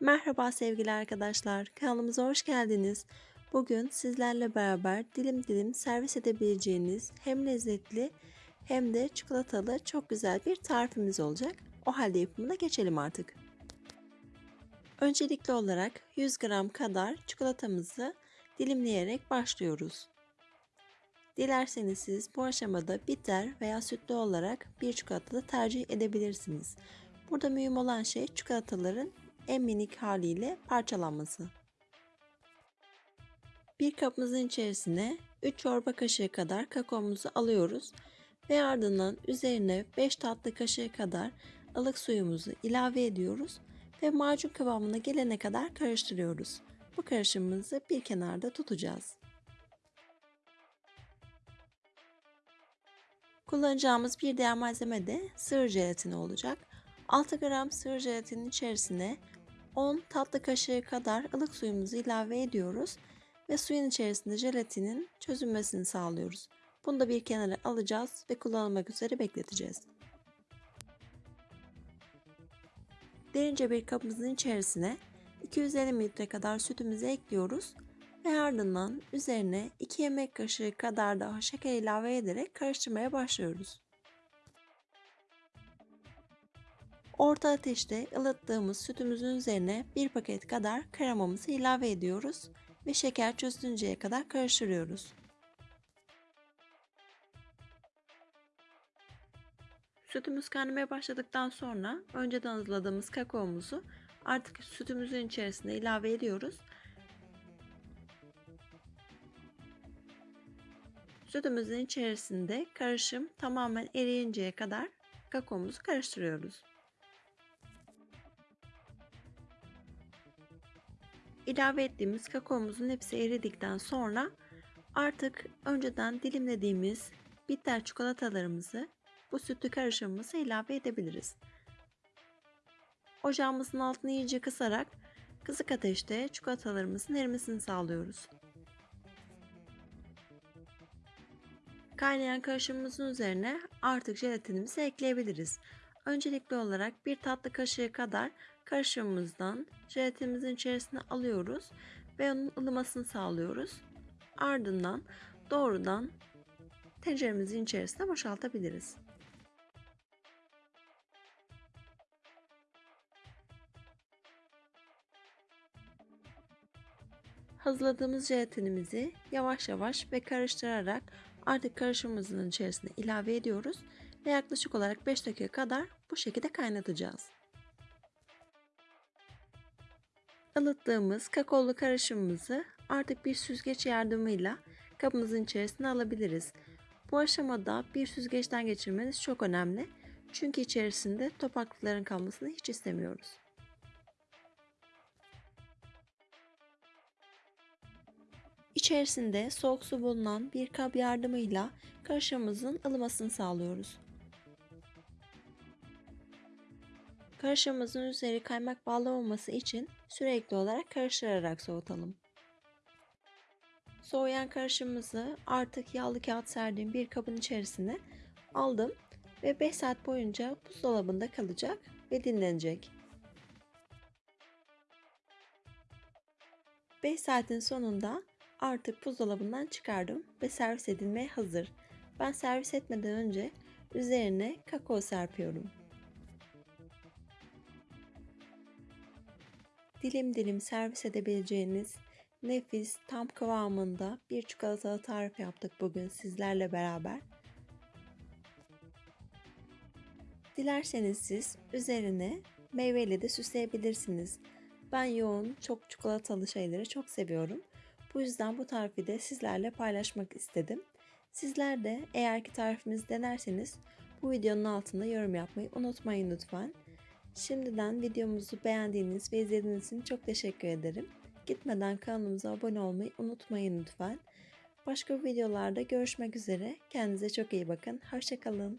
Merhaba sevgili arkadaşlar, kanalımıza hoş geldiniz. Bugün sizlerle beraber dilim dilim servis edebileceğiniz hem lezzetli hem de çikolatalı çok güzel bir tarifimiz olacak. O halde yapımına geçelim artık. Öncelikli olarak 100 gram kadar çikolatamızı dilimleyerek başlıyoruz. Dilerseniz siz bu aşamada bitter veya sütlü olarak bir çikolata da tercih edebilirsiniz. Burada mühim olan şey çikolataların en minik haliyle parçalanması. Bir kabımızın içerisine 3 çorba kaşığı kadar kakaomuzu alıyoruz ve ardından üzerine 5 tatlı kaşığı kadar ılık suyumuzu ilave ediyoruz ve macun kıvamına gelene kadar karıştırıyoruz. Bu karışımımızı bir kenarda tutacağız. Kullanacağımız bir diğer malzeme de sığır jelatini olacak. 6 gram sığır jelatinin içerisine 10 tatlı kaşığı kadar ılık suyumuzu ilave ediyoruz ve suyun içerisinde jelatinin çözünmesini sağlıyoruz. Bunu da bir kenara alacağız ve kullanılmak üzere bekleteceğiz. Derince bir kabımızın içerisine 250 ml kadar sütümüzü ekliyoruz ve ardından üzerine 2 yemek kaşığı kadar daha şeker ilave ederek karıştırmaya başlıyoruz. Orta ateşte ılıttığımız sütümüzün üzerine bir paket kadar kremamızı ilave ediyoruz ve şeker çözünceye kadar karıştırıyoruz. Sütümüz kaynamaya başladıktan sonra önceden hazırladığımız kakaomuzu artık sütümüzün içerisine ilave ediyoruz. Sütümüzün içerisinde karışım tamamen eriyinceye kadar kakaomuzu karıştırıyoruz. İlave ettiğimiz kakaomuzun hepsi eridikten sonra artık önceden dilimlediğimiz bitter çikolatalarımızı bu sütlü karışımımıza ilave edebiliriz. Ocağımızın altını iyice kısarak kısık ateşte çikolatalarımızın erimesini sağlıyoruz. Kaynayan karışımımızın üzerine artık jelatinimizi ekleyebiliriz. Öncelikli olarak bir tatlı kaşığı kadar karışımımızdan jelatinimizin içerisine alıyoruz ve onun ılımasını sağlıyoruz. Ardından doğrudan tenceremizin içerisine boşaltabiliriz. Hazırladığımız jelatinimizi yavaş yavaş ve karıştırarak artık karışımımızın içerisine ilave ediyoruz ve yaklaşık olarak 5 dakika kadar bu şekilde kaynatacağız. Ilıttığımız kakaolu karışımımızı artık bir süzgeç yardımıyla kabımızın içerisine alabiliriz. Bu aşamada bir süzgeçten geçirmeniz çok önemli. Çünkü içerisinde topaklıkların kalmasını hiç istemiyoruz. İçerisinde soğuk su bulunan bir kap yardımıyla karışımımızın ılımasını sağlıyoruz. Karışımımızın üzeri kaymak bağlamaması için sürekli olarak karıştırarak soğutalım. Soğuyan karışımımızı artık yağlı kağıt serdiğim bir kabın içerisine aldım ve 5 saat boyunca buzdolabında kalacak ve dinlenecek. 5 saatin sonunda artık buzdolabından çıkardım ve servis edilmeye hazır. Ben servis etmeden önce üzerine kakao serpiyorum. Dilim dilim servis edebileceğiniz nefis, tam kıvamında bir çikolatalı tarif yaptık bugün sizlerle beraber. Dilerseniz siz üzerine meyveyle de süsleyebilirsiniz. Ben yoğun, çok çikolatalı şeyleri çok seviyorum. Bu yüzden bu tarifi de sizlerle paylaşmak istedim. Sizler de eğer ki tarifimizi denerseniz bu videonun altında yorum yapmayı unutmayın lütfen. Şimdiden videomuzu beğendiğiniz ve izlediğiniz için çok teşekkür ederim. Gitmeden kanalımıza abone olmayı unutmayın lütfen. Başka videolarda görüşmek üzere. Kendinize çok iyi bakın. Hoşçakalın.